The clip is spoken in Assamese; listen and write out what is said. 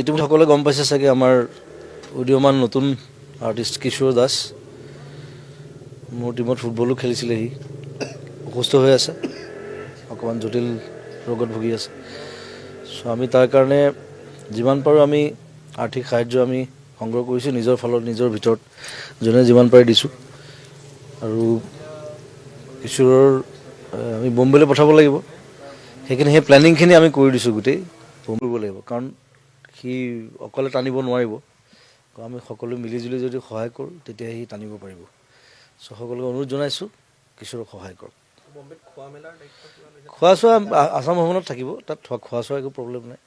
ইতিমধ্যে সকলোৱে গম পাইছে চাগে আমাৰ উদীয়মান নতুন আৰ্টিষ্ট কিশোৰ দাস। মোৰ টীমত ফুটবলো খেলিছিলে সি। অসুস্থ হৈ আছে। অকণমান জটিল ৰোগত ভুগি আছে। চ' আমি তাৰ কাৰণে যিমান পাৰোঁ আমি আৰ্থিক সাহাৰ্য আমি সংগ্ৰহ কৰিছোঁ নিজৰ ফালত নিজৰ ভিতৰত যোনে যিমান পাৰে দিছোঁ। আৰু কিশোৰৰ আমি বম্বেলৈ পঠাব লাগিব। সেইখিনি সেই প্লেনিংখিনি আমি কৰি দিছোঁ গোটেই। কৰিব লাগিব। কাৰণ সি অকলে টানিব নোৱাৰিব। আমি সকলোৱে মিলিজুলি যদি সহায় কৰোঁ তেতিয়া সি টানিব পাৰিব। চ' সকলোকে অনুৰোধ জনাইছোঁ কিশোৰক সহায় কৰক। খোৱা চোৱা আছাম ভৱনত থাকিব তাত খোৱা চোৱা একো প্ৰব্লেম নাই।